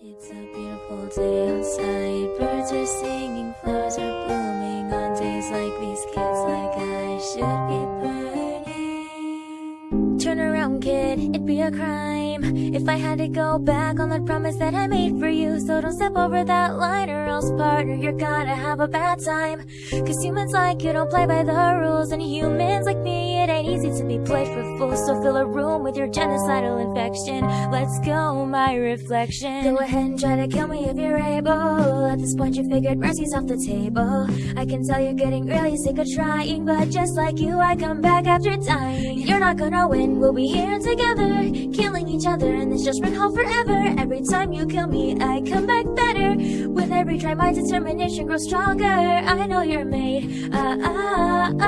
It's a beautiful day outside. Birds are singing, flowers are blooming. On days like these, kids like I should be burning. Turn around, kid, it'd be a crime if I had to go back on that promise that I made for you. So don't step over that line, or else, partner, you're gonna have a bad time. Cause humans like you don't play by the rules, and humans like me, to be fools. So fill a room with your genocidal infection. Let's go, my reflection. Go ahead and try to kill me if you're able. At this point, you figured mercy's off the table. I can tell you're getting really sick of trying, but just like you, I come back after dying. You're not gonna win, we'll be here together, killing each other, and this just run home forever. Every time you kill me, I come back better. With every try, my determination grows stronger. I know you're made. Ah, ah, ah,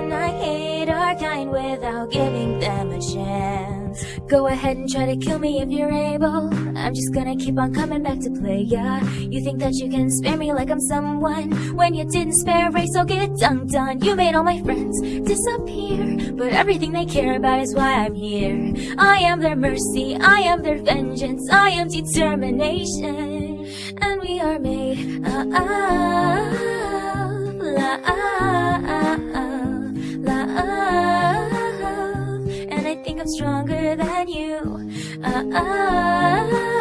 kind without giving them a chance. Go ahead and try to kill me if you're able. I'm just gonna keep on coming back to play ya. You think that you can spare me like I'm someone when you didn't spare race, so get dunked on. You made all my friends disappear, but everything they care about is why I'm here. I am their mercy, I am their vengeance, I am determination, and we are made. Ah, ah, I'm stronger than you. Ah, ah,